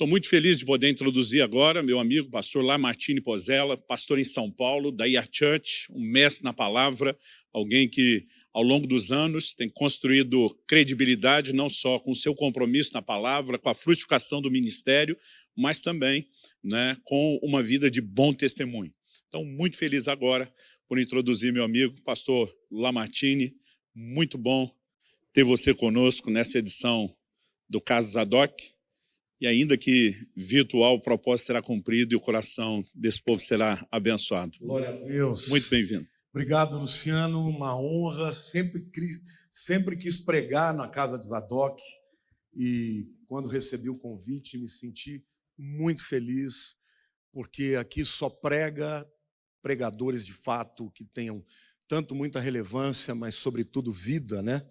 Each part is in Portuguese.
Estou muito feliz de poder introduzir agora meu amigo, pastor Lamartine Pozella, pastor em São Paulo, da IA Church, um mestre na palavra, alguém que ao longo dos anos tem construído credibilidade não só com o seu compromisso na palavra, com a frutificação do ministério, mas também né, com uma vida de bom testemunho. Então, muito feliz agora por introduzir meu amigo, pastor Lamartine. Muito bom ter você conosco nessa edição do Caso Zadok. E ainda que virtual, o propósito será cumprido e o coração desse povo será abençoado. Glória a Deus. Muito bem-vindo. Obrigado, Luciano. Uma honra. Sempre, sempre quis pregar na casa de Zadok. E quando recebi o convite, me senti muito feliz, porque aqui só prega pregadores de fato que tenham tanto muita relevância, mas sobretudo vida, né?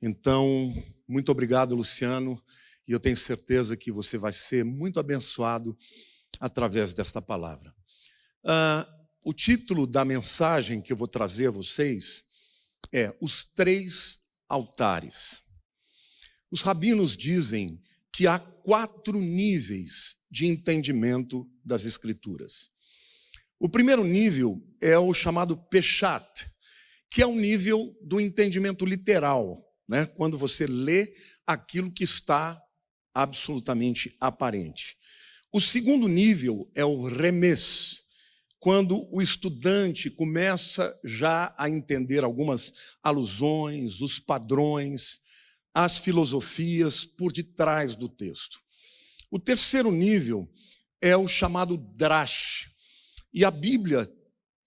Então, muito obrigado, Luciano, e eu tenho certeza que você vai ser muito abençoado através desta palavra. Ah, o título da mensagem que eu vou trazer a vocês é Os Três Altares. Os rabinos dizem que há quatro níveis de entendimento das Escrituras. O primeiro nível é o chamado Peshat, que é o nível do entendimento literal, né? quando você lê aquilo que está absolutamente aparente. O segundo nível é o Remes, quando o estudante começa já a entender algumas alusões, os padrões, as filosofias por detrás do texto. O terceiro nível é o chamado Drash, e a Bíblia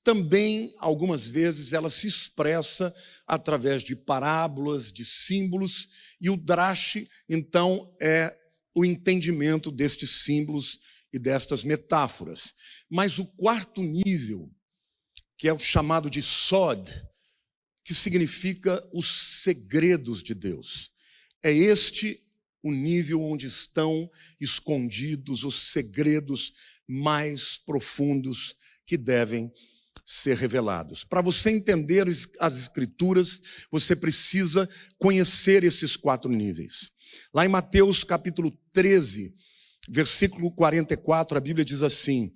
também, algumas vezes, ela se expressa através de parábolas, de símbolos, e o drash, então, é o entendimento destes símbolos e destas metáforas. Mas o quarto nível, que é o chamado de Sod, que significa os segredos de Deus. É este o nível onde estão escondidos os segredos mais profundos que devem ser revelados. Para você entender as escrituras, você precisa conhecer esses quatro níveis. Lá em Mateus capítulo 13, versículo 44, a Bíblia diz assim: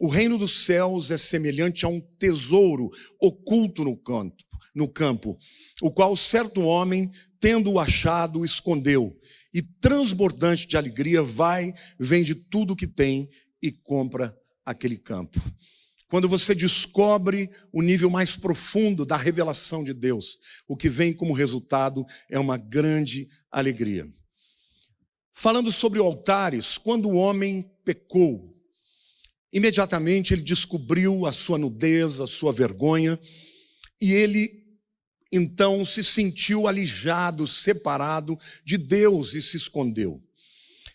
O reino dos céus é semelhante a um tesouro oculto no campo, no campo, o qual certo homem, tendo-o achado, escondeu, e transbordante de alegria vai, vende tudo o que tem e compra aquele campo. Quando você descobre o nível mais profundo da revelação de Deus, o que vem como resultado é uma grande alegria. Falando sobre altares, quando o homem pecou, imediatamente ele descobriu a sua nudez, a sua vergonha, e ele então se sentiu alijado, separado de Deus e se escondeu.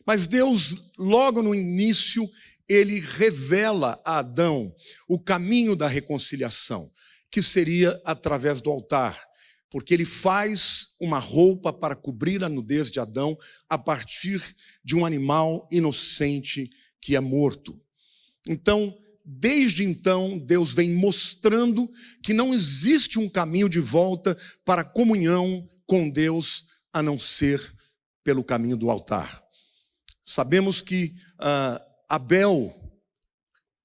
Mas Deus, logo no início, ele revela a Adão o caminho da reconciliação, que seria através do altar, porque ele faz uma roupa para cobrir a nudez de Adão a partir de um animal inocente que é morto. Então, desde então, Deus vem mostrando que não existe um caminho de volta para a comunhão com Deus a não ser pelo caminho do altar. Sabemos que ah, Abel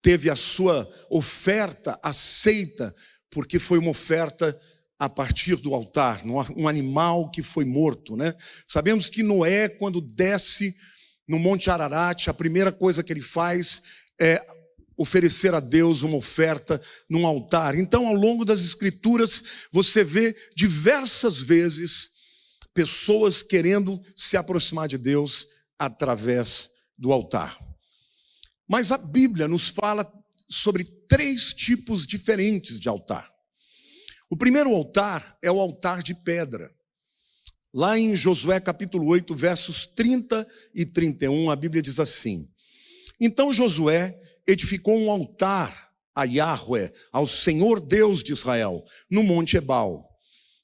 teve a sua oferta aceita, porque foi uma oferta a partir do altar, um animal que foi morto, né? Sabemos que Noé, quando desce no Monte Ararat, a primeira coisa que ele faz é oferecer a Deus uma oferta num altar. Então, ao longo das escrituras, você vê diversas vezes pessoas querendo se aproximar de Deus através do altar. Mas a Bíblia nos fala sobre três tipos diferentes de altar. O primeiro altar é o altar de pedra. Lá em Josué capítulo 8, versos 30 e 31, a Bíblia diz assim: Então Josué edificou um altar a Yahweh, ao Senhor Deus de Israel, no monte Ebal,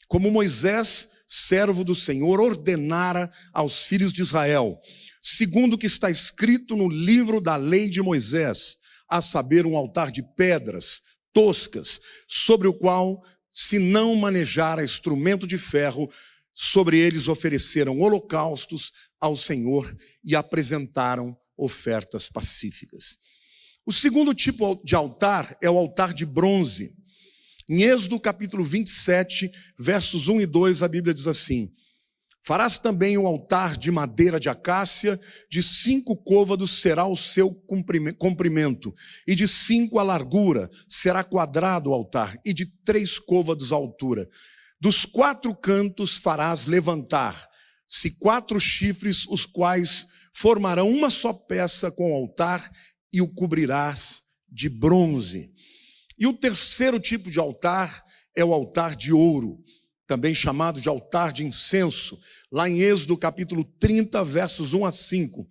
como Moisés, servo do Senhor, ordenara aos filhos de Israel, segundo o que está escrito no livro da lei de Moisés, a saber, um altar de pedras toscas, sobre o qual, se não manejara instrumento de ferro, sobre eles ofereceram holocaustos ao Senhor e apresentaram ofertas pacíficas. O segundo tipo de altar é o altar de bronze. Em Êxodo capítulo 27, versos 1 e 2, a Bíblia diz assim: Farás também um altar de madeira de acácia, de cinco côvados será o seu comprimento, e de cinco a largura, será quadrado o altar, e de três côvados a altura. Dos quatro cantos farás levantar, se quatro chifres, os quais formarão uma só peça com o altar, e o cobrirás de bronze. E o terceiro tipo de altar é o altar de ouro, também chamado de altar de incenso lá em Êxodo capítulo 30, versos 1 a 5.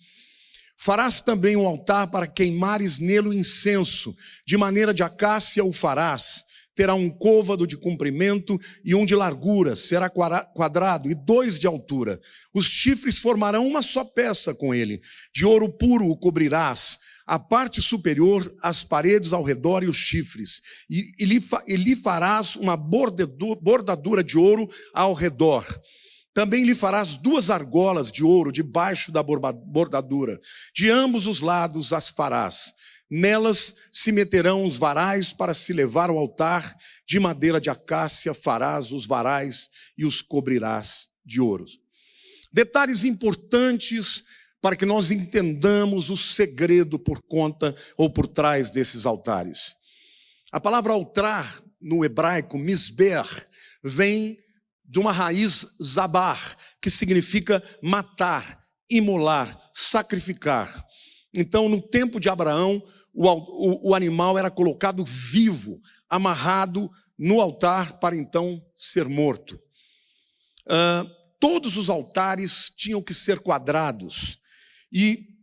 Farás também um altar para queimares nele o incenso, de maneira de acácia o farás. Terá um côvado de comprimento e um de largura, será quadrado, e dois de altura. Os chifres formarão uma só peça com ele. De ouro puro o cobrirás, a parte superior, as paredes ao redor e os chifres. E, e, lhe, e lhe farás uma bordadura de ouro ao redor. Também lhe farás duas argolas de ouro debaixo da bordadura. De ambos os lados as farás. Nelas se meterão os varais para se levar ao altar. De madeira de acácia farás os varais e os cobrirás de ouro. Detalhes importantes para que nós entendamos o segredo por conta ou por trás desses altares. A palavra altar no hebraico, misber, vem de uma raiz zabar, que significa matar, imolar, sacrificar. Então, no tempo de Abraão, o, o, o animal era colocado vivo, amarrado no altar para então ser morto. Uh, todos os altares tinham que ser quadrados. E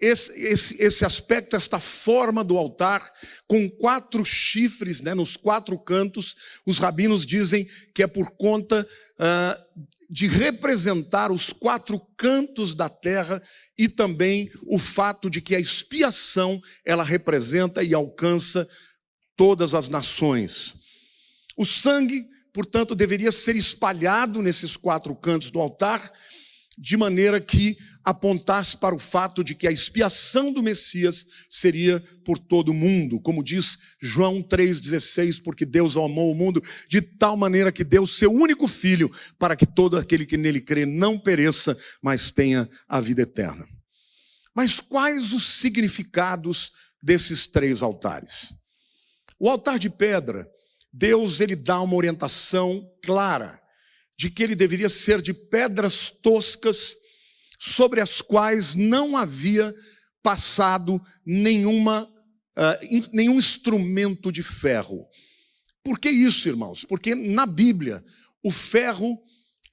esse, esse, esse aspecto, esta forma do altar, com quatro chifres né, nos quatro cantos, os rabinos dizem que é por conta uh, de representar os quatro cantos da terra e também o fato de que a expiação ela representa e alcança todas as nações. O sangue, portanto, deveria ser espalhado nesses quatro cantos do altar, de maneira que apontasse para o fato de que a expiação do Messias seria por todo o mundo, como diz João 3,16, porque Deus amou o mundo de tal maneira que deu seu único filho, para que todo aquele que nele crê não pereça, mas tenha a vida eterna. Mas quais os significados desses três altares? O altar de pedra, Deus ele dá uma orientação clara de que ele deveria ser de pedras toscas sobre as quais não havia passado nenhuma, uh, nenhum instrumento de ferro. Por que isso, irmãos? Porque na Bíblia, o ferro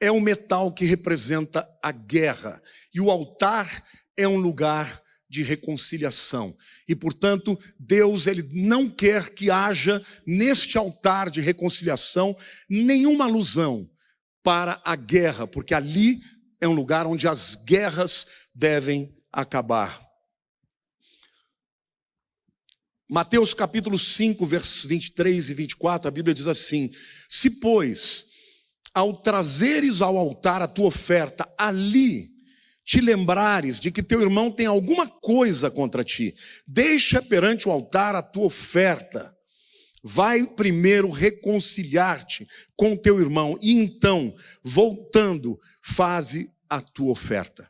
é um metal que representa a guerra, e o altar é um lugar de reconciliação. E, portanto, Deus ele não quer que haja neste altar de reconciliação nenhuma alusão para a guerra, porque ali é um lugar onde as guerras devem acabar. Mateus capítulo 5, versos 23 e 24, a Bíblia diz assim: Se, pois, ao trazeres ao altar a tua oferta, ali te lembrares de que teu irmão tem alguma coisa contra ti, deixa perante o altar a tua oferta. Vai primeiro reconciliar-te com teu irmão e então, voltando, faze a tua oferta.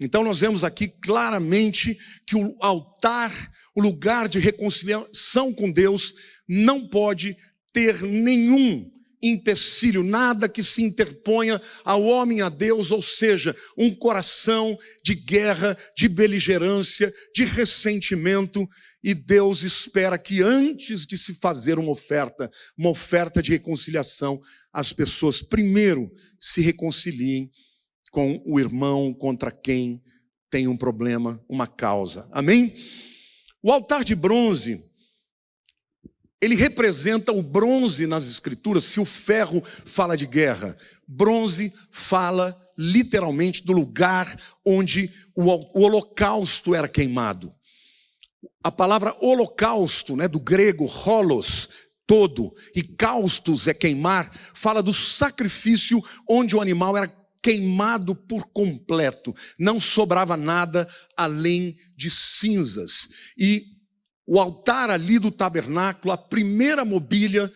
Então nós vemos aqui claramente que o altar, o lugar de reconciliação com Deus, não pode ter nenhum empecilho, nada que se interponha ao homem a Deus, ou seja, um coração de guerra, de beligerância, de ressentimento, e Deus espera que antes de se fazer uma oferta, uma oferta de reconciliação, as pessoas primeiro se reconciliem com o irmão contra quem tem um problema, uma causa. Amém? O altar de bronze, ele representa o bronze nas escrituras, se o ferro fala de guerra, bronze fala literalmente do lugar onde o, holocausto era queimado. A palavra holocausto, né, do grego holos, todo, e caustos é queimar, fala do sacrifício onde o animal era queimado por completo, não sobrava nada além de cinzas. E o altar ali do tabernáculo, a primeira mobília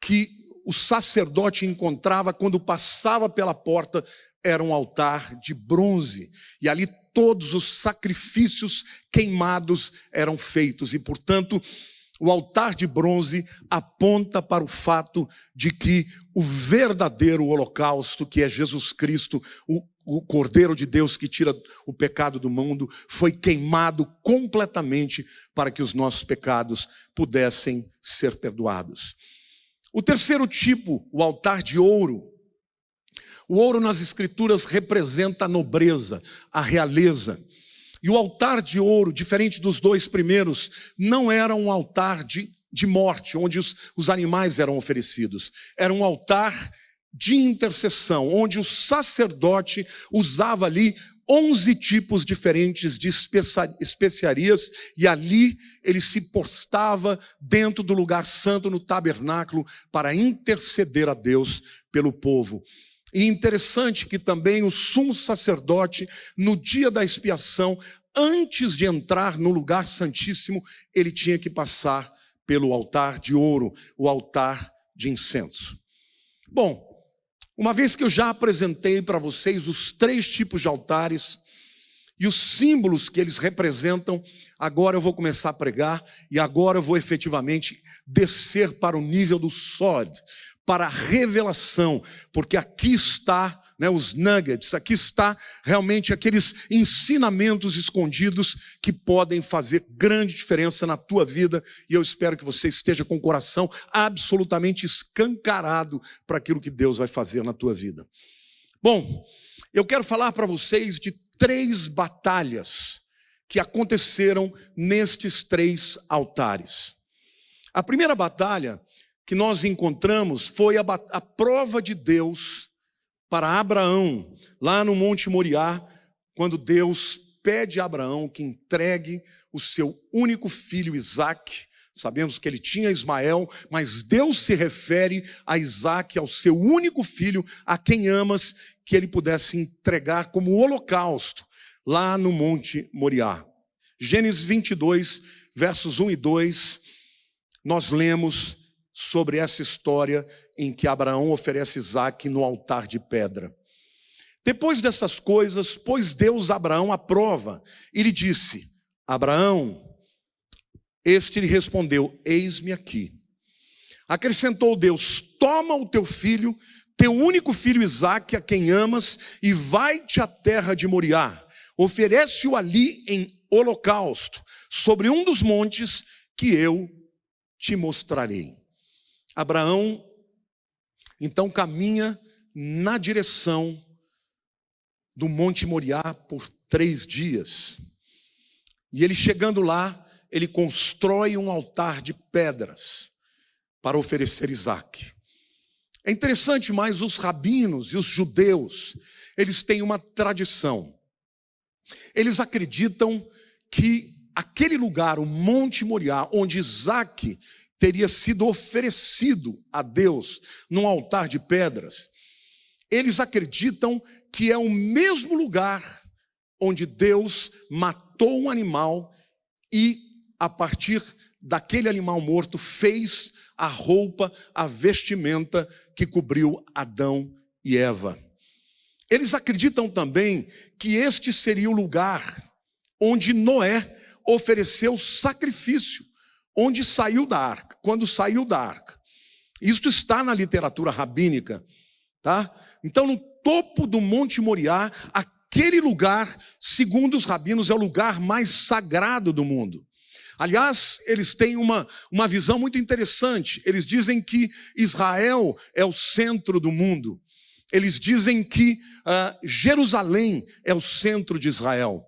que o sacerdote encontrava quando passava pela porta era um altar de bronze. E ali todos os sacrifícios queimados eram feitos. E, portanto, o altar de bronze aponta para o fato de que o verdadeiro holocausto, que é Jesus Cristo, o, o Cordeiro de Deus que tira o pecado do mundo, foi queimado completamente para que os nossos pecados pudessem ser perdoados. O terceiro tipo, o altar de ouro. O ouro nas Escrituras representa a nobreza, a realeza. E o altar de ouro, diferente dos dois primeiros, não era um altar de, de morte, onde os, os animais eram oferecidos. Era um altar de intercessão, onde o sacerdote usava ali onze tipos diferentes de especiarias, e ali ele se postava dentro do lugar santo no tabernáculo para interceder a Deus pelo povo. E interessante que também o sumo sacerdote, no dia da expiação, antes de entrar no lugar santíssimo, ele tinha que passar pelo altar de ouro, o altar de incenso. Bom, uma vez que eu já apresentei para vocês os três tipos de altares e os símbolos que eles representam, agora eu vou começar a pregar e agora eu vou efetivamente descer para o nível do sod, para a revelação, porque aqui está né, os nuggets, aqui está realmente aqueles ensinamentos escondidos que podem fazer grande diferença na tua vida e eu espero que você esteja com o coração absolutamente escancarado para aquilo que Deus vai fazer na tua vida. Bom, eu quero falar para vocês de três batalhas que aconteceram nestes três altares. A primeira batalha que nós encontramos foi a, a prova de Deus para Abraão, lá no Monte Moriá, quando Deus pede a Abraão que entregue o seu único filho Isaque. Sabemos que ele tinha Ismael, mas Deus se refere a Isaque, ao seu único filho, a quem amas, que ele pudesse entregar como holocausto lá no Monte Moriá. Gênesis 22, versos 1 e 2, nós lemos sobre essa história em que Abraão oferece Isaac no altar de pedra. Depois dessas coisas, pôs Deus Abraão à prova e lhe disse: Abraão, este lhe respondeu: Eis-me aqui. Acrescentou Deus: Toma o teu filho, teu único filho Isaque, a quem amas, e vai-te à terra de Moriá. Oferece-o ali em holocausto, sobre um dos montes que eu te mostrarei. Abraão então caminha na direção do Monte Moriá por três dias. E ele chegando lá, ele constrói um altar de pedras para oferecer Isaac. É interessante, mas os rabinos e os judeus, eles têm uma tradição. Eles acreditam que aquele lugar, o Monte Moriá, onde Isaac teria sido oferecido a Deus num altar de pedras, eles acreditam que é o mesmo lugar onde Deus matou um animal e, a partir daquele animal morto, fez a roupa, a vestimenta que cobriu Adão e Eva. Eles acreditam também que este seria o lugar onde Noé ofereceu sacrifício onde saiu da arca, quando saiu da arca. Isto está na literatura rabínica, tá? Então, no topo do Monte Moriá, aquele lugar, segundo os rabinos, é o lugar mais sagrado do mundo. Aliás, eles têm uma, uma visão muito interessante. Eles dizem que Israel é o centro do mundo. Eles dizem que uh, Jerusalém é o centro de Israel.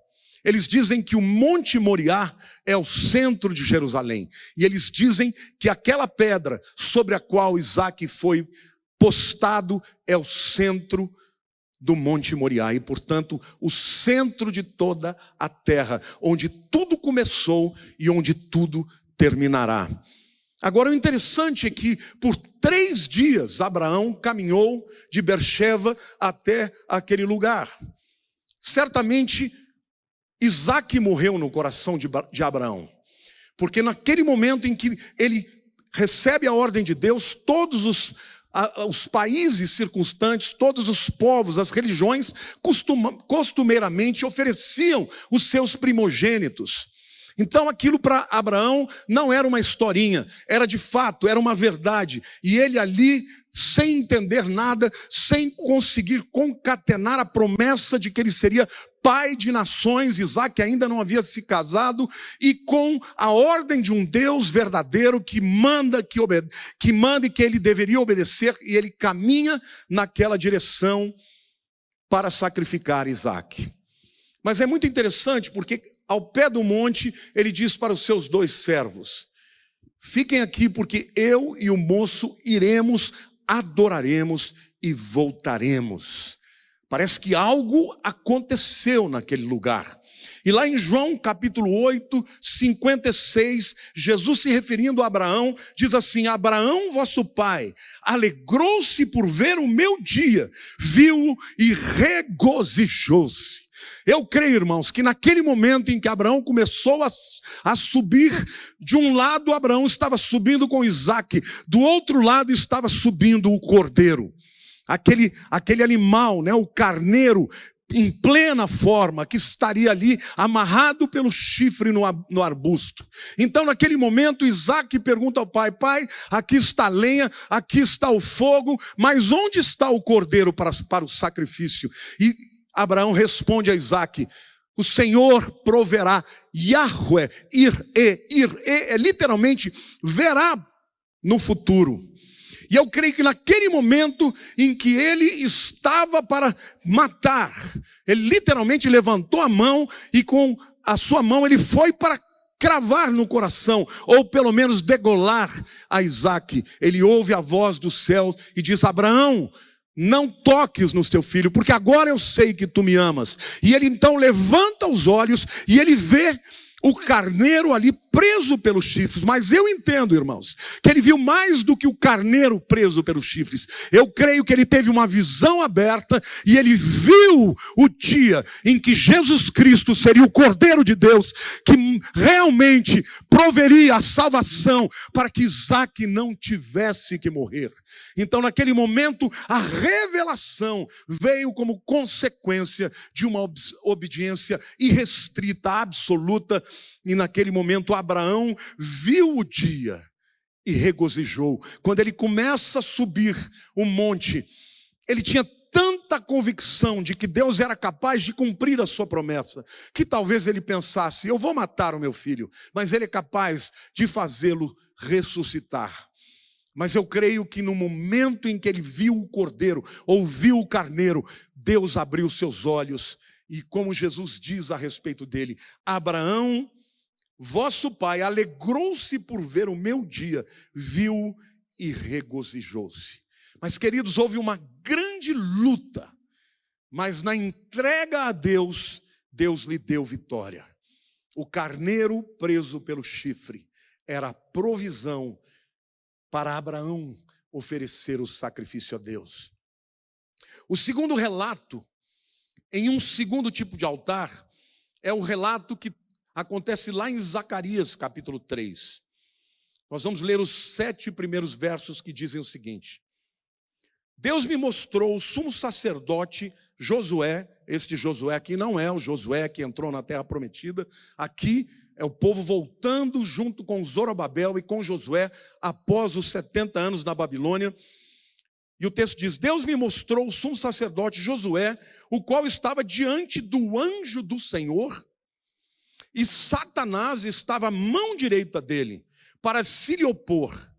Eles dizem que o Monte Moriá é o centro de Jerusalém. E eles dizem que aquela pedra sobre a qual Isaac foi postado é o centro do Monte Moriá e, portanto, o centro de toda a terra, onde tudo começou e onde tudo terminará. Agora, o interessante é que por três dias Abraão caminhou de Bercheva até aquele lugar. Certamente, Isaac morreu no coração de Abraão, porque naquele momento em que ele recebe a ordem de Deus, todos os, os países circunstantes, todos os povos, as religiões, costumeiramente ofereciam os seus primogênitos. Então aquilo para Abraão não era uma historinha, era de fato, era uma verdade. E ele ali, sem entender nada, sem conseguir concatenar a promessa de que ele seria pai de nações, Isaac ainda não havia se casado, e com a ordem de um Deus verdadeiro que manda que, obede que manda e que ele deveria obedecer, e ele caminha naquela direção para sacrificar Isaac. Mas é muito interessante porque ao pé do monte ele diz para os seus dois servos: Fiquem aqui porque eu e o moço iremos, adoraremos e voltaremos. Parece que algo aconteceu naquele lugar. E lá em João capítulo 8, 56, Jesus se referindo a Abraão, diz assim: Abraão, vosso pai, alegrou-se por ver o meu dia, viu e regozijou-se. Eu creio, irmãos, que naquele momento em que Abraão começou a, a subir, de um lado Abraão estava subindo com Isaac, do outro lado estava subindo o cordeiro. Aquele, aquele animal, né, o carneiro, em plena forma, que estaria ali amarrado pelo chifre no, arbusto. Então, naquele momento, Isaac pergunta ao pai: Pai, aqui está a lenha, aqui está o fogo, mas onde está o cordeiro para, para o sacrifício? E Abraão responde a Isaac: O Senhor proverá. Yahweh, ir-e, ir-e, é literalmente verá no futuro. E eu creio que naquele momento em que ele estava para matar, ele literalmente levantou a mão e com a sua mão ele foi para cravar no coração, ou pelo menos degolar a Isaac. Ele ouve a voz dos céus e diz: Abraão, não toques no teu filho, porque agora eu sei que tu me amas. E ele então levanta os olhos e ele vê o carneiro ali preso pelos chifres. Mas eu entendo, irmãos, que ele viu mais do que o carneiro preso pelos chifres. Eu creio que ele teve uma visão aberta e ele viu o dia em que Jesus Cristo seria o Cordeiro de Deus que realmente proveria a salvação para que Isaac não tivesse que morrer. Então, naquele momento, a revelação veio como consequência de uma obediência irrestrita, absoluta e naquele momento Abraão viu o dia e regozijou. Quando ele começa a subir o monte, ele tinha tanta convicção de que Deus era capaz de cumprir a sua promessa, que talvez ele pensasse: eu vou matar o meu filho, mas ele é capaz de fazê-lo ressuscitar. Mas eu creio que no momento em que ele viu o cordeiro, ouviu o carneiro, Deus abriu seus olhos e, como Jesus diz a respeito dele, Abraão Vosso pai alegrou-se por ver o meu dia, viu e regozijou-se. Mas, queridos, houve uma grande luta, mas na entrega a Deus, Deus lhe deu vitória. O carneiro preso pelo chifre era a provisão para Abraão oferecer o sacrifício a Deus. O segundo relato, em um segundo tipo de altar, é o relato que acontece lá em Zacarias capítulo 3. Nós vamos ler os sete primeiros versos que dizem o seguinte: Deus me mostrou o sumo sacerdote Josué, este Josué aqui não é o Josué que entrou na terra prometida, aqui é o povo voltando junto com Zorobabel e com Josué após os 70 anos na Babilônia. E o texto diz: Deus me mostrou o sumo sacerdote Josué, o qual estava diante do anjo do Senhor e Satanás estava à mão direita dele para se lhe opor.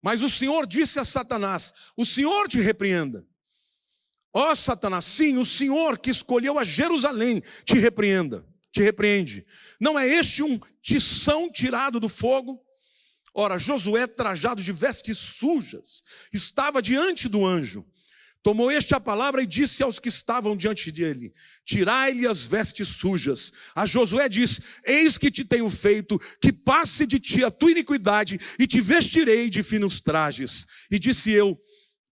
Mas o Senhor disse a Satanás: O Senhor te repreenda. Ó oh, Satanás, sim, o Senhor que escolheu a Jerusalém te repreenda, te repreende. Não é este um tição tirado do fogo? Ora, Josué, trajado de vestes sujas, estava diante do anjo. Tomou este a palavra e disse aos que estavam diante dele: Tirai-lhe as vestes sujas. A Josué disse: Eis que te tenho feito, que passe de ti a tua iniquidade, e te vestirei de finos trajes. E disse eu: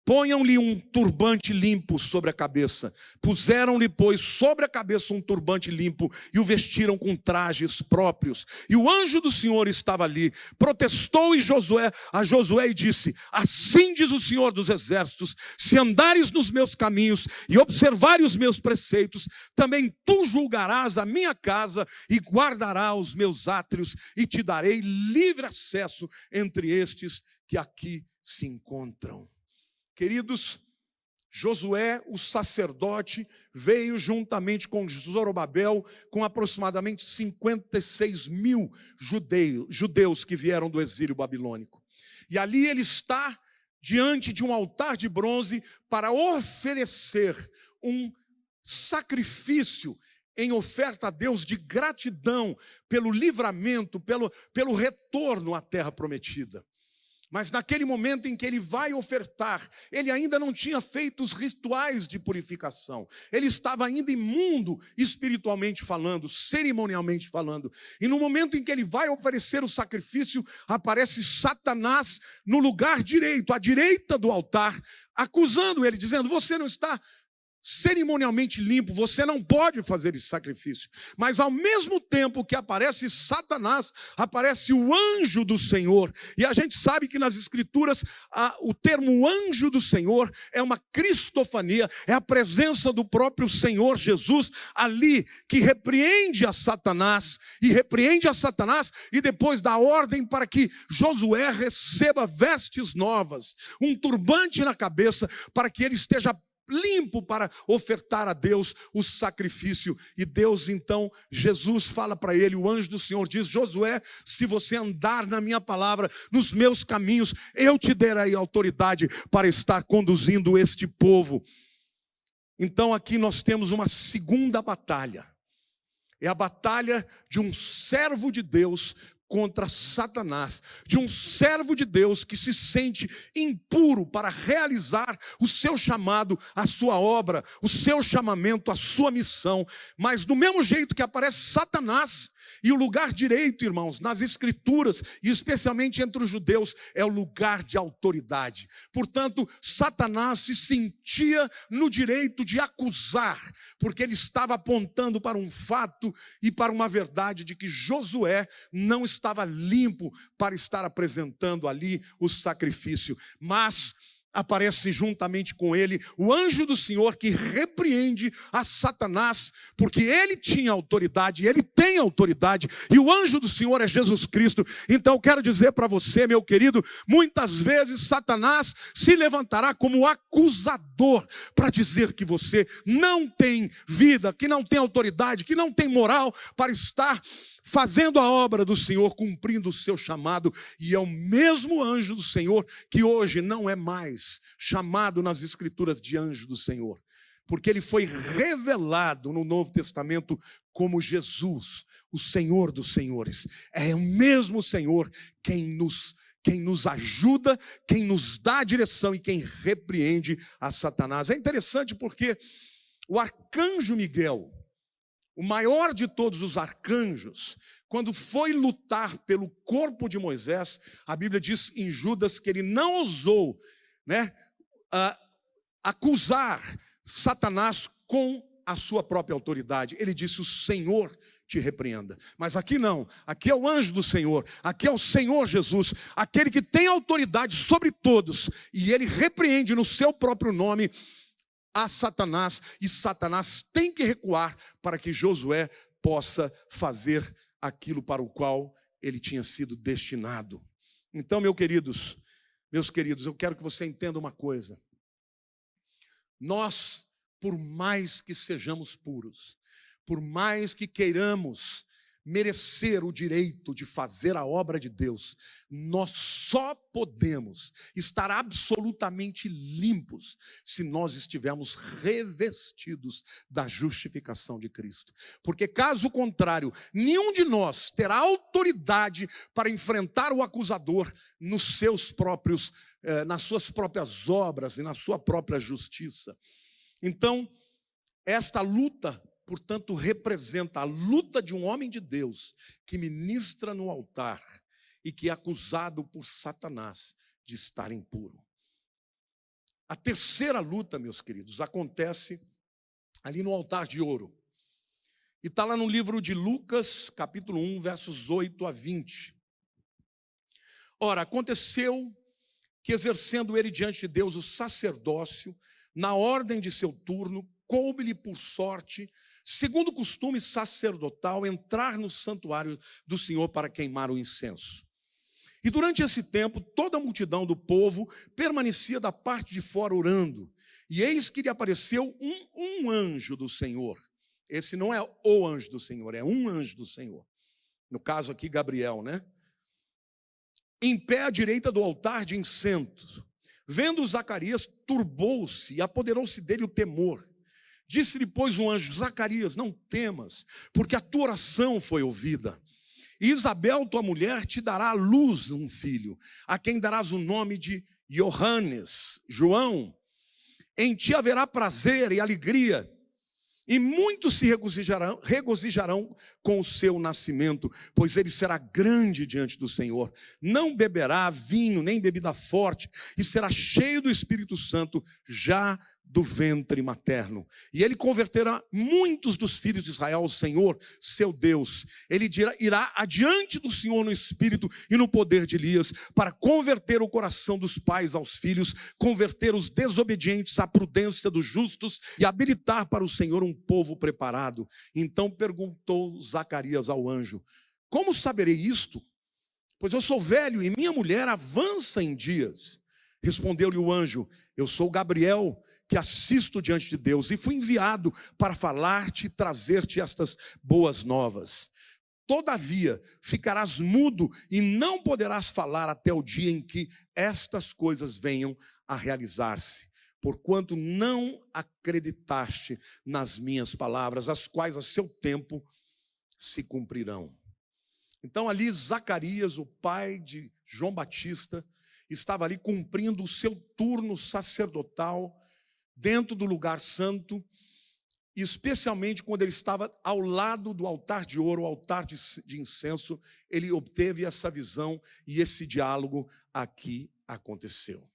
Ponham-lhe um turbante limpo sobre a cabeça. Puseram-lhe, pois, sobre a cabeça um turbante limpo e o vestiram com trajes próprios. E o anjo do Senhor estava ali. Protestou e Josué, a Josué e disse: Assim diz o Senhor dos exércitos: se andares nos meus caminhos e observares os meus preceitos, também tu julgarás a minha casa e guardarás os meus átrios e te darei livre acesso entre estes que aqui se encontram. Queridos, Josué, o sacerdote, veio juntamente com Zorobabel, com aproximadamente 56 mil judeus, que vieram do exílio babilônico. E ali ele está diante de um altar de bronze para oferecer um sacrifício em oferta a Deus de gratidão pelo livramento, pelo, pelo retorno à terra prometida. Mas naquele momento em que ele vai ofertar, ele ainda não tinha feito os rituais de purificação. Ele estava ainda imundo espiritualmente falando, cerimonialmente falando. E no momento em que ele vai oferecer o sacrifício, aparece Satanás no lugar direito, à direita do altar, acusando ele, dizendo: Você não está cerimonialmente limpo, você não pode fazer esse sacrifício. Mas ao mesmo tempo que aparece Satanás, aparece o anjo do Senhor. E a gente sabe que nas Escrituras a, o termo anjo do Senhor é uma cristofania, é a presença do próprio Senhor Jesus ali que repreende a Satanás e repreende a Satanás e depois dá ordem para que Josué receba vestes novas, um turbante na cabeça, para que ele esteja limpo para ofertar a Deus o sacrifício. E Deus então, Jesus fala para ele, o anjo do Senhor diz: Josué, se você andar na minha palavra, nos meus caminhos, eu te darei autoridade para estar conduzindo este povo. Então aqui nós temos uma segunda batalha. É a batalha de um servo de Deus contra Satanás, de um servo de Deus que se sente impuro para realizar o seu chamado, a sua obra, o seu chamamento, a sua missão. Mas do mesmo jeito que aparece Satanás, e o lugar direito, irmãos, nas escrituras, e especialmente entre os judeus, é o lugar de autoridade. Portanto, Satanás se sentia no direito de acusar, porque ele estava apontando para um fato e para uma verdade de que Josué não estava limpo para estar apresentando ali o sacrifício. Mas aparece juntamente com ele o anjo do Senhor que repreende a Satanás, porque ele tinha autoridade, ele tem autoridade, e o anjo do Senhor é Jesus Cristo. Então quero dizer para você, meu querido, muitas vezes Satanás se levantará como acusador para dizer que você não tem vida, que não tem autoridade, que não tem moral para estar fazendo a obra do Senhor, cumprindo o seu chamado, e é o mesmo anjo do Senhor que hoje não é mais chamado nas Escrituras de anjo do Senhor, porque ele foi revelado no Novo Testamento como Jesus, o Senhor dos Senhores. É o mesmo Senhor quem nos quem nos ajuda, quem nos dá a direção e quem repreende a Satanás. É interessante porque o arcanjo Miguel, o maior de todos os arcanjos, quando foi lutar pelo corpo de Moisés, a Bíblia diz em Judas que ele não ousou né, acusar Satanás com a sua própria autoridade. Ele disse: O Senhor te repreenda. Mas aqui não, aqui é o anjo do Senhor, aqui é o Senhor Jesus, aquele que tem autoridade sobre todos, e ele repreende no seu próprio nome a Satanás, e Satanás tem que recuar para que Josué possa fazer aquilo para o qual ele tinha sido destinado. Então, meus queridos, meus queridos, eu quero que você entenda uma coisa. Nós, por mais que sejamos puros, por mais que queiramos merecer o direito de fazer a obra de Deus, nós só podemos estar absolutamente limpos se nós estivermos revestidos da justificação de Cristo. Porque, caso contrário, nenhum de nós terá autoridade para enfrentar o acusador nos seus próprios, eh, nas suas próprias obras e na sua própria justiça. Então, esta luta portanto, representa a luta de um homem de Deus que ministra no altar e que é acusado por Satanás de estar impuro. A terceira luta, meus queridos, acontece ali no altar de ouro. E está lá no livro de Lucas, capítulo 1, versos 8 a 20. Ora, aconteceu que, exercendo ele diante de Deus o sacerdócio, na ordem de seu turno, coube-lhe por sorte segundo o costume sacerdotal, entrar no santuário do Senhor para queimar o incenso. E durante esse tempo, toda a multidão do povo permanecia da parte de fora orando. E eis que lhe apareceu um, um anjo do Senhor. Esse não é o anjo do Senhor, é um anjo do Senhor. No caso aqui, Gabriel, né? Em pé à direita do altar de incenso. Vendo Zacarias, turbou-se e apoderou-se dele o temor. Disse-lhe, pois, um anjo: Zacarias, não temas, porque a tua oração foi ouvida. E Isabel, tua mulher, te dará à luz um filho, a quem darás o nome de Johannes, João. Em ti haverá prazer e alegria, e muitos se regozijarão, regozijarão com o seu nascimento, pois ele será grande diante do Senhor. Não beberá vinho nem bebida forte, e será cheio do Espírito Santo já do ventre materno. E ele converterá muitos dos filhos de Israel ao Senhor, seu Deus. Ele dirá, irá adiante do Senhor no espírito e no poder de Elias, para converter o coração dos pais aos filhos, converter os desobedientes à prudência dos justos e habilitar para o Senhor um povo preparado. Então perguntou Zacarias ao anjo: Como saberei isto? Pois eu sou velho e minha mulher avança em dias. Respondeu-lhe o anjo: Eu sou Gabriel que assisto diante de Deus e fui enviado para falar-te e trazer-te estas boas novas. Todavia, ficarás mudo e não poderás falar até o dia em que estas coisas venham a realizar-se, porquanto não acreditaste nas minhas palavras, as quais a seu tempo se cumprirão. Então, ali, Zacarias, o pai de João Batista, estava ali cumprindo o seu turno sacerdotal dentro do lugar santo, especialmente quando ele estava ao lado do altar de ouro, altar de, de incenso, ele obteve essa visão e esse diálogo aqui aconteceu.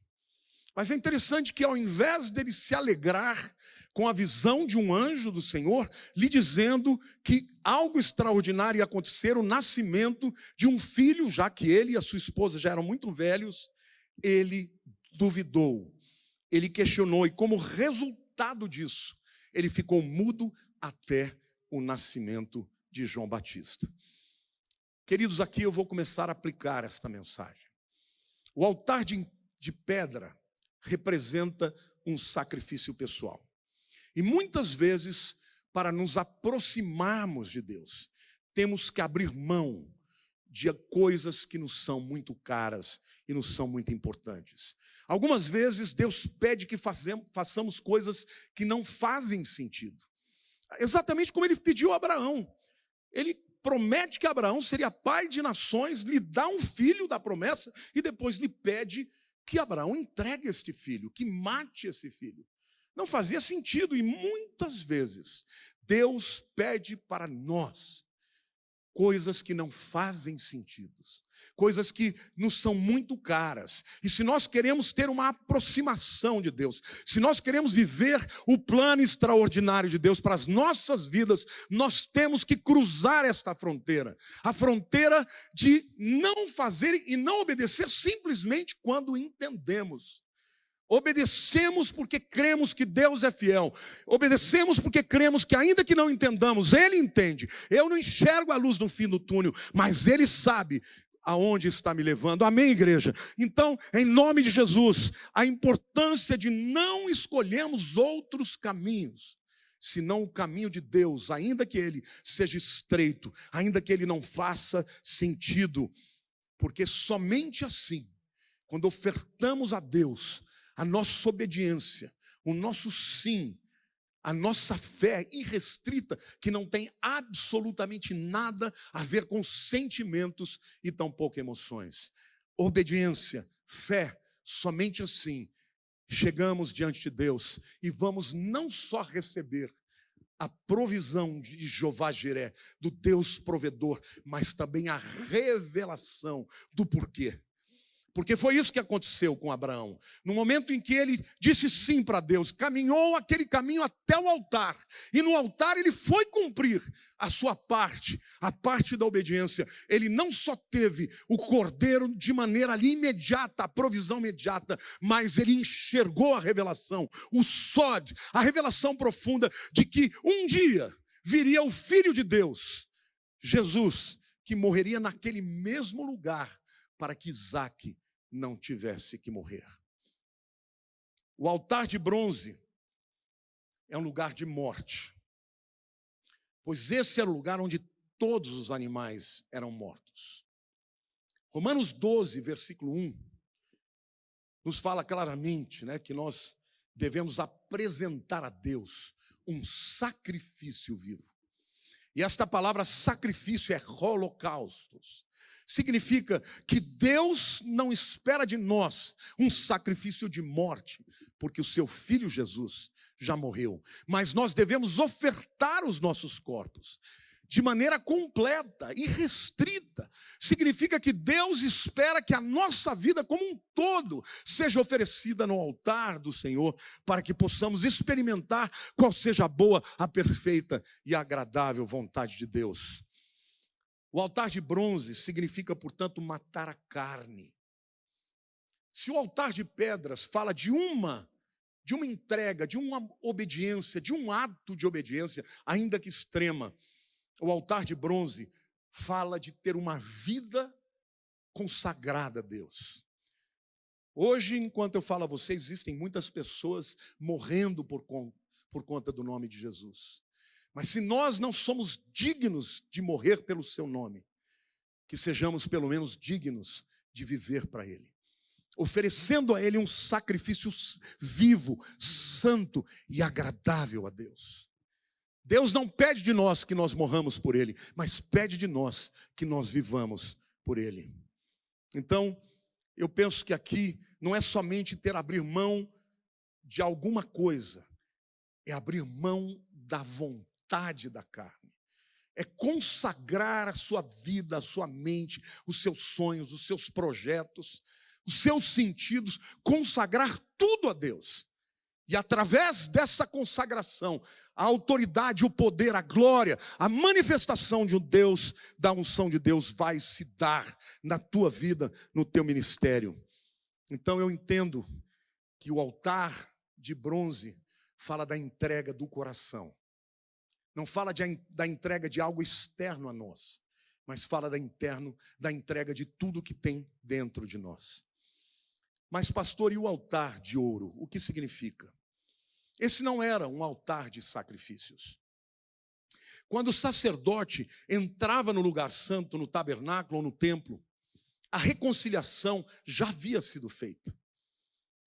Mas é interessante que ao invés dele se alegrar com a visão de um anjo do Senhor, lhe dizendo que algo extraordinário ia acontecer, o nascimento de um filho, já que ele e a sua esposa já eram muito velhos, ele duvidou ele questionou, e como resultado disso, ele ficou mudo até o nascimento de João Batista. Queridos, aqui eu vou começar a aplicar esta mensagem. O altar de, de pedra representa um sacrifício pessoal. E muitas vezes, para nos aproximarmos de Deus, temos que abrir mão de coisas que nos são muito caras e nos são muito importantes. Algumas vezes Deus pede que façamos coisas que não fazem sentido. Exatamente como ele pediu a Abraão. Ele promete que Abraão seria pai de nações, lhe dá um filho da promessa e depois lhe pede que Abraão entregue este filho, que mate esse filho. Não fazia sentido e muitas vezes Deus pede para nós coisas que não fazem sentido coisas que nos são muito caras. E se nós queremos ter uma aproximação de Deus, se nós queremos viver o plano extraordinário de Deus para as nossas vidas, nós temos que cruzar esta fronteira a fronteira de não fazer e não obedecer simplesmente quando entendemos. Obedecemos porque cremos que Deus é fiel. Obedecemos porque cremos que, ainda que não entendamos, Ele entende. Eu não enxergo a luz no fim do túnel, mas Ele sabe aonde está me levando. Amém, igreja? Então, em nome de Jesus, a importância de não escolhermos outros caminhos, senão o caminho de Deus, ainda que ele seja estreito, ainda que ele não faça sentido, porque somente assim, quando ofertamos a Deus a nossa obediência, o nosso sim, a nossa fé irrestrita, que não tem absolutamente nada a ver com sentimentos e tampouco emoções. Obediência, fé, somente assim chegamos diante de Deus e vamos não só receber a provisão de Jeová Jiré, do Deus provedor, mas também a revelação do porquê. Porque foi isso que aconteceu com Abraão. No momento em que ele disse sim para Deus, caminhou aquele caminho até o altar, e no altar ele foi cumprir a sua parte, a parte da obediência. Ele não só teve o cordeiro de maneira ali imediata, a provisão imediata, mas ele enxergou a revelação, o sod, a revelação profunda de que um dia viria o filho de Deus, Jesus, que morreria naquele mesmo lugar para que Isaac não tivesse que morrer. O altar de bronze é um lugar de morte, pois esse era o lugar onde todos os animais eram mortos. Romanos 12, versículo 1, nos fala claramente né, que nós devemos apresentar a Deus um sacrifício vivo. E esta palavra sacrifício é holocaustos significa que Deus não espera de nós um sacrifício de morte, porque o seu filho Jesus já morreu, mas nós devemos ofertar os nossos corpos de maneira completa e restrita. Significa que Deus espera que a nossa vida como um todo seja oferecida no altar do Senhor, para que possamos experimentar qual seja a boa, a perfeita e agradável vontade de Deus. O altar de bronze significa, portanto, matar a carne. Se o altar de pedras fala de uma de uma entrega, de uma obediência, de um ato de obediência, ainda que extrema, o altar de bronze fala de ter uma vida consagrada a Deus. Hoje, enquanto eu falo a vocês, existem muitas pessoas morrendo por, por conta do nome de Jesus. Mas se nós não somos dignos de morrer pelo seu nome, que sejamos pelo menos dignos de viver para Ele, oferecendo a Ele um sacrifício vivo, santo e agradável a Deus. Deus não pede de nós que nós morramos por Ele, mas pede de nós que nós vivamos por Ele. Então, eu penso que aqui não é somente ter abrir mão de alguma coisa, é abrir mão da vontade vontade da carne. É consagrar a sua vida, a sua mente, os seus sonhos, os seus projetos, os seus sentidos, consagrar tudo a Deus. E através dessa consagração, a autoridade, o poder, a glória, a manifestação de um Deus, da unção de Deus, vai se dar na tua vida, no teu ministério. Então eu entendo que o altar de bronze fala da entrega do coração. Não fala de, da entrega de algo externo a nós, mas fala da interno, da entrega de tudo que tem dentro de nós. Mas, pastor, e o altar de ouro? O que significa? Esse não era um altar de sacrifícios. Quando o sacerdote entrava no lugar santo, no tabernáculo ou no templo, a reconciliação já havia sido feita.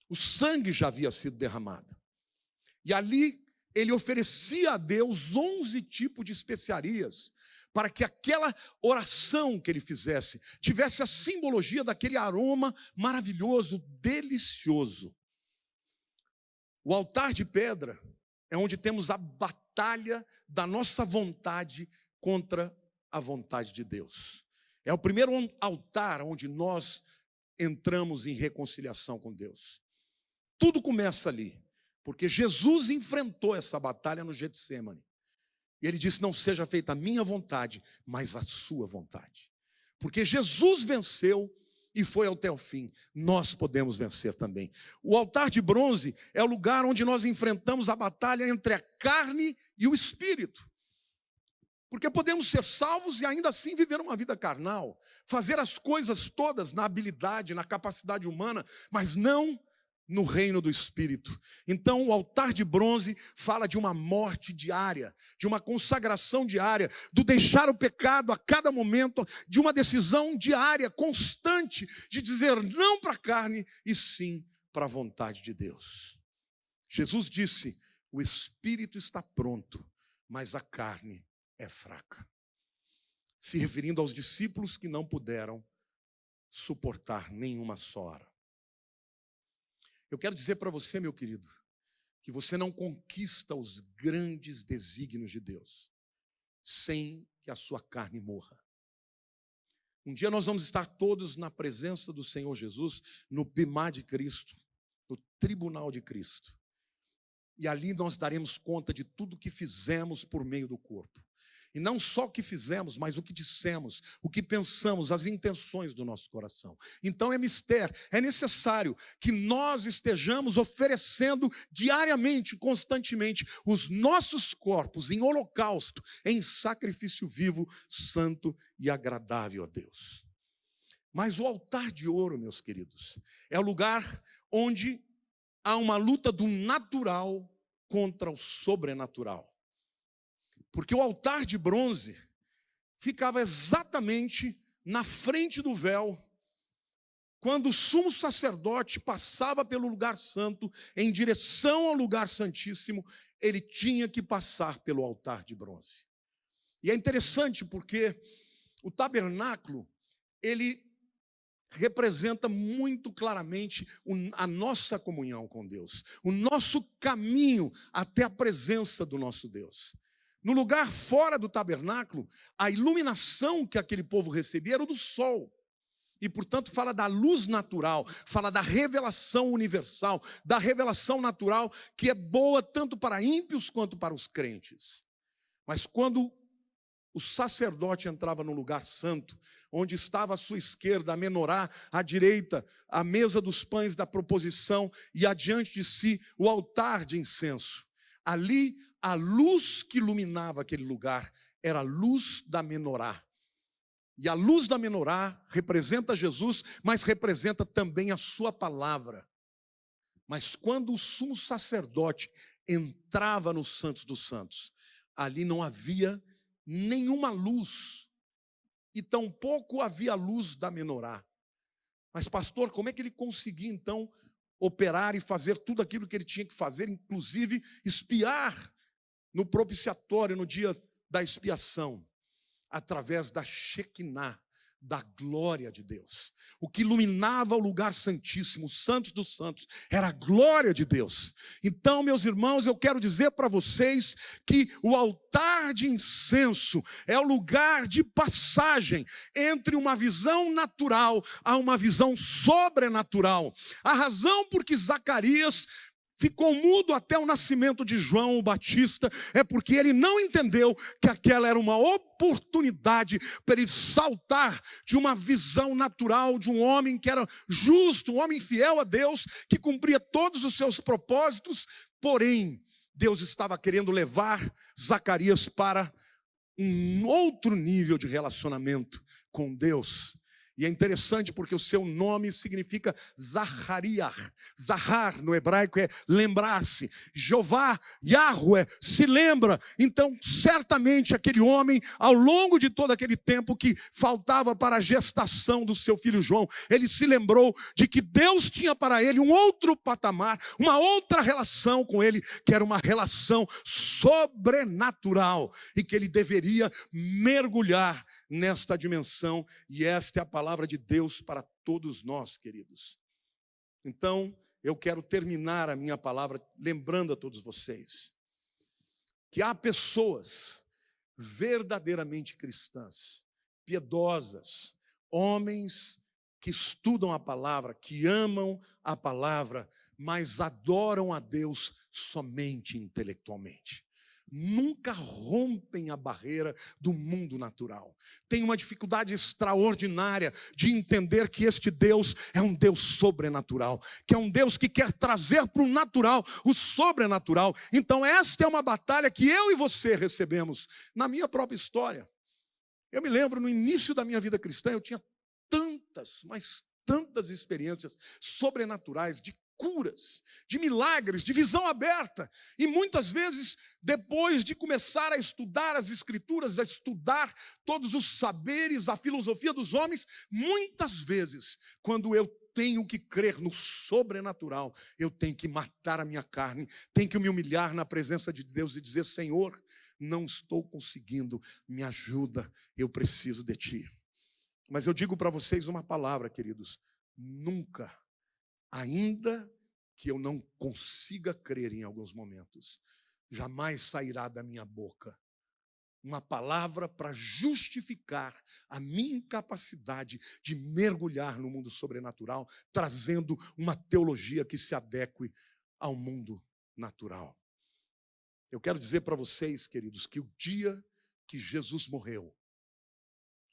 O sangue já havia sido derramado. E ali ele oferecia a Deus 11 tipos de especiarias, para que aquela oração que ele fizesse tivesse a simbologia daquele aroma maravilhoso, delicioso. O altar de pedra é onde temos a batalha da nossa vontade contra a vontade de Deus. É o primeiro altar onde nós entramos em reconciliação com Deus. Tudo começa ali. Porque Jesus enfrentou essa batalha no Getsemane. E ele disse: Não seja feita a minha vontade, mas a sua vontade. Porque Jesus venceu e foi até o fim. Nós podemos vencer também. O altar de bronze é o lugar onde nós enfrentamos a batalha entre a carne e o espírito. Porque podemos ser salvos e ainda assim viver uma vida carnal, fazer as coisas todas na habilidade, na capacidade humana, mas não no reino do Espírito. Então, o altar de bronze fala de uma morte diária, de uma consagração diária, do deixar o pecado a cada momento, de uma decisão diária, constante, de dizer não para a carne e sim para a vontade de Deus. Jesus disse: o espírito está pronto, mas a carne é fraca. Se referindo aos discípulos que não puderam suportar nenhuma só hora. Eu quero dizer para você, meu querido, que você não conquista os grandes desígnios de Deus sem que a sua carne morra. Um dia nós vamos estar todos na presença do Senhor Jesus, no Bimá de Cristo, no tribunal de Cristo. E ali nós daremos conta de tudo que fizemos por meio do corpo. E não só o que fizemos, mas o que dissemos, o que pensamos, as intenções do nosso coração. Então é mistério, é necessário que nós estejamos oferecendo diariamente, constantemente, os nossos corpos em holocausto, em sacrifício vivo, santo e agradável a Deus. Mas o altar de ouro, meus queridos, é o lugar onde há uma luta do natural contra o sobrenatural. Porque o altar de bronze ficava exatamente na frente do véu, quando o sumo sacerdote passava pelo lugar santo em direção ao lugar santíssimo, ele tinha que passar pelo altar de bronze. E é interessante porque o tabernáculo, ele representa muito claramente a nossa comunhão com Deus, o nosso caminho até a presença do nosso Deus. No lugar fora do tabernáculo, a iluminação que aquele povo recebia era do sol. E, portanto, fala da luz natural, fala da revelação universal, da revelação natural que é boa tanto para ímpios quanto para os crentes. Mas quando o sacerdote entrava no lugar santo, onde estava à sua esquerda a menorá, à direita a mesa dos pães da proposição e adiante de si o altar de incenso. Ali a luz que iluminava aquele lugar era a luz da menorá. E a luz da menorá representa Jesus, mas representa também a sua palavra. Mas quando o sumo sacerdote entrava no Santos dos Santos, ali não havia nenhuma luz, e tampouco havia luz da menorá. Mas, pastor, como é que ele conseguia então operar e fazer tudo aquilo que ele tinha que fazer, inclusive espiar no propiciatório, no dia da expiação, através da Shekinah, da glória de Deus. O que iluminava o lugar santíssimo, os santos dos santos, era a glória de Deus. Então, meus irmãos, eu quero dizer para vocês que o altar de incenso é o lugar de passagem entre uma visão natural a uma visão sobrenatural. A razão por que Zacarias ficou mudo até o nascimento de João o Batista, é porque ele não entendeu que aquela era uma oportunidade para ele saltar de uma visão natural de um homem que era justo, um homem fiel a Deus, que cumpria todos os seus propósitos, porém, Deus estava querendo levar Zacarias para um outro nível de relacionamento com Deus. E é interessante porque o seu nome significa Zahariah. Zahar no hebraico é lembrar-se. Jeová, Yahweh, se lembra. Então, certamente aquele homem, ao longo de todo aquele tempo que faltava para a gestação do seu filho João, ele se lembrou de que Deus tinha para ele um outro patamar, uma outra relação com ele, que era uma relação sobrenatural e que ele deveria mergulhar nesta dimensão, e esta é a palavra de Deus para todos nós, queridos. Então, eu quero terminar a minha palavra lembrando a todos vocês que há pessoas verdadeiramente cristãs, piedosas, homens que estudam a palavra, que amam a palavra, mas adoram a Deus somente intelectualmente nunca rompem a barreira do mundo natural. Tem uma dificuldade extraordinária de entender que este Deus é um Deus sobrenatural, que é um Deus que quer trazer para o natural o sobrenatural. Então, esta é uma batalha que eu e você recebemos na minha própria história. Eu me lembro no início da minha vida cristã, eu tinha tantas, mas tantas experiências sobrenaturais de curas, de milagres, de visão aberta. E muitas vezes, depois de começar a estudar as Escrituras, a estudar todos os saberes, a filosofia dos homens, muitas vezes, quando eu tenho que crer no sobrenatural, eu tenho que matar a minha carne, tenho que me humilhar na presença de Deus e dizer: Senhor, não estou conseguindo, me ajuda, eu preciso de Ti. Mas eu digo para vocês uma palavra, queridos: nunca ainda que eu não consiga crer em alguns momentos, jamais sairá da minha boca uma palavra para justificar a minha incapacidade de mergulhar no mundo sobrenatural, trazendo uma teologia que se adeque ao mundo natural. Eu quero dizer para vocês, queridos, que o dia que Jesus morreu,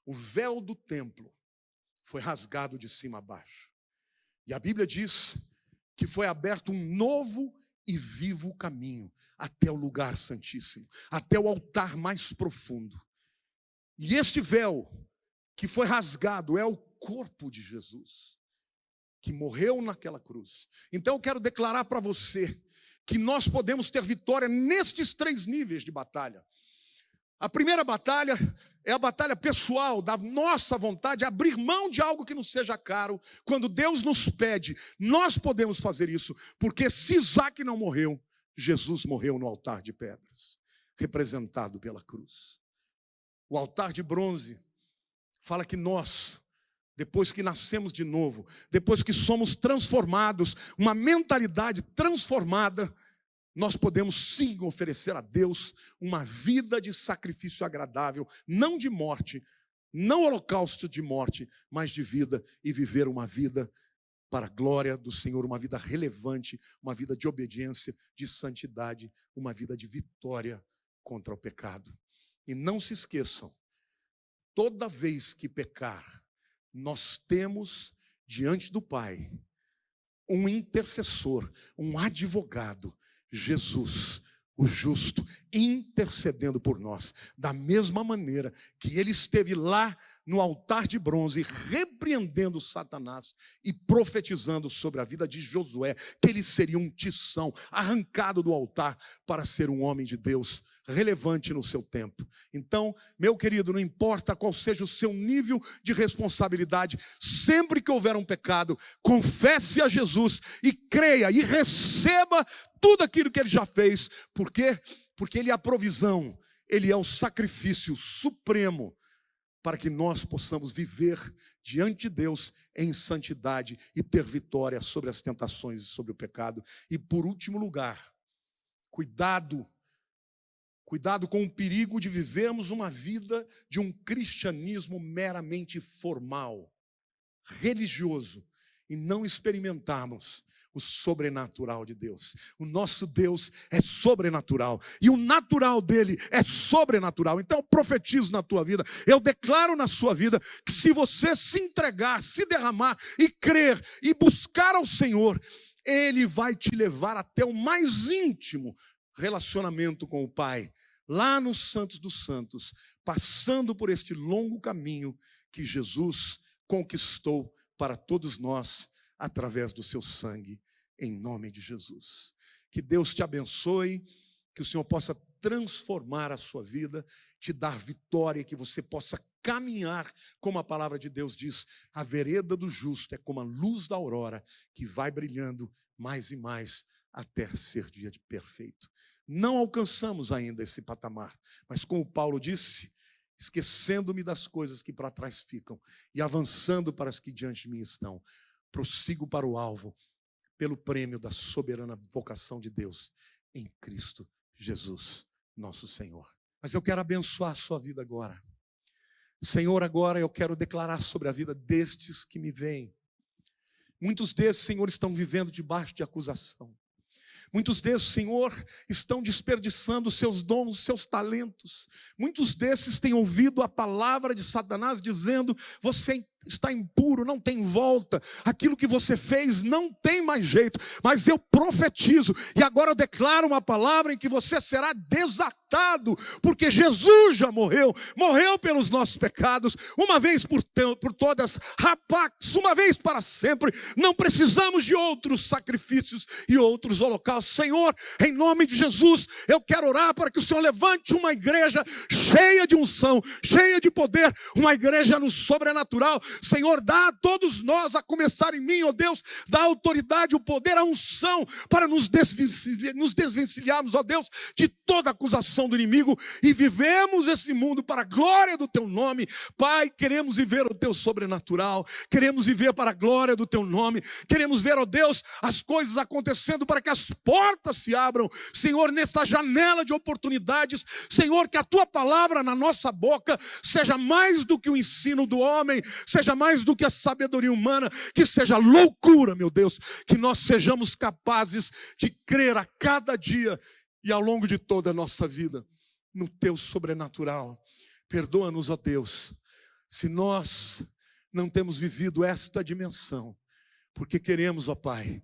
o véu do templo foi rasgado de cima a baixo. E a Bíblia diz que foi aberto um novo e vivo caminho até o lugar santíssimo, até o altar mais profundo. E este véu que foi rasgado é o corpo de Jesus, que morreu naquela cruz. Então eu quero declarar para você que nós podemos ter vitória nestes três níveis de batalha. A primeira batalha é a batalha pessoal da nossa vontade de abrir mão de algo que nos seja caro. Quando Deus nos pede, nós podemos fazer isso, porque se Isaac não morreu, Jesus morreu no altar de pedras, representado pela cruz. O altar de bronze fala que nós, depois que nascemos de novo, depois que somos transformados, uma mentalidade transformada, nós podemos sim oferecer a Deus uma vida de sacrifício agradável, não de morte, não holocausto de morte, mas de vida e viver uma vida para a glória do Senhor, uma vida relevante, uma vida de obediência, de santidade, uma vida de vitória contra o pecado. E não se esqueçam, toda vez que pecar, nós temos diante do Pai um intercessor, um advogado Jesus, o justo, intercedendo por nós, da mesma maneira que ele esteve lá no altar de bronze, repreendendo Satanás e profetizando sobre a vida de Josué, que ele seria um tição arrancado do altar para ser um homem de Deus relevante no seu tempo. Então, meu querido, não importa qual seja o seu nível de responsabilidade, sempre que houver um pecado, confesse a Jesus e creia e receba tudo aquilo que ele já fez. Por quê? Porque ele é a provisão, ele é o sacrifício supremo para que nós possamos viver diante de Deus em santidade e ter vitória sobre as tentações e sobre o pecado. E por último lugar, cuidado Cuidado com o perigo de vivermos uma vida de um cristianismo meramente formal, religioso, e não experimentarmos o sobrenatural de Deus. O nosso Deus é sobrenatural e o natural dele é sobrenatural. Então eu profetizo na tua vida, eu declaro na sua vida que se você se entregar, se derramar e crer e buscar ao Senhor, ele vai te levar até o mais íntimo relacionamento com o Pai, lá nos Santos dos Santos, passando por este longo caminho que Jesus conquistou para todos nós através do seu sangue, em nome de Jesus. Que Deus te abençoe, que o Senhor possa transformar a sua vida, te dar vitória, que você possa caminhar, como a palavra de Deus diz, a vereda do justo é como a luz da aurora que vai brilhando mais e mais até ser dia de perfeito. Não alcançamos ainda esse patamar, mas como Paulo disse, esquecendo-me das coisas que para trás ficam e avançando para as que diante de mim estão, prossigo para o alvo, pelo prêmio da soberana vocação de Deus em Cristo Jesus, nosso Senhor. Mas eu quero abençoar a sua vida agora. Senhor, agora eu quero declarar sobre a vida destes que me veem. Muitos desses, Senhor, estão vivendo debaixo de acusação. Muitos desses, Senhor, estão desperdiçando seus dons, seus talentos. Muitos desses têm ouvido a palavra de Satanás dizendo: você está impuro, não tem volta. Aquilo que você fez não tem mais jeito. Mas eu profetizo e agora eu declaro uma palavra em que você será desatado, porque Jesus já morreu, morreu pelos nossos pecados, uma vez por, por todas, pax, uma vez para sempre. Não precisamos de outros sacrifícios e outros holocaustos. Senhor, em nome de Jesus, eu quero orar para que o Senhor levante uma igreja cheia de unção, cheia de poder, uma igreja no sobrenatural. Senhor, dá a todos nós, a começar em mim, ó oh Deus, dá a autoridade, o poder, a unção para nos, desvencilhar, nos desvencilharmos, ó oh Deus, de toda acusação do inimigo e vivemos esse mundo para a glória do teu nome. Pai, queremos viver o teu sobrenatural, queremos viver para a glória do teu nome, queremos ver, ó Deus, as coisas acontecendo para que as portas se abram, Senhor, nesta janela de oportunidades, Senhor, que a tua palavra na nossa boca seja mais do que o ensino do homem, seja mais do que a sabedoria humana, que seja loucura, meu Deus, que nós sejamos capazes de crer a cada dia e ao longo de toda a nossa vida no teu sobrenatural. Perdoa-nos, ó Deus, se nós não temos vivido esta dimensão, porque queremos, ó Pai,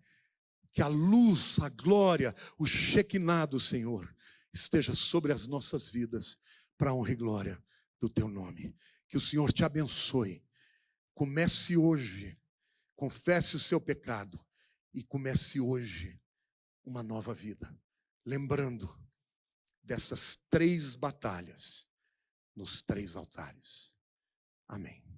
que a luz, a glória, o chequinado, Senhor, esteja sobre as nossas vidas, para a honra e glória do teu nome. Que o Senhor te abençoe. Comece hoje, confesse o seu pecado e comece hoje uma nova vida lembrando dessas três batalhas nos três altares. Amém.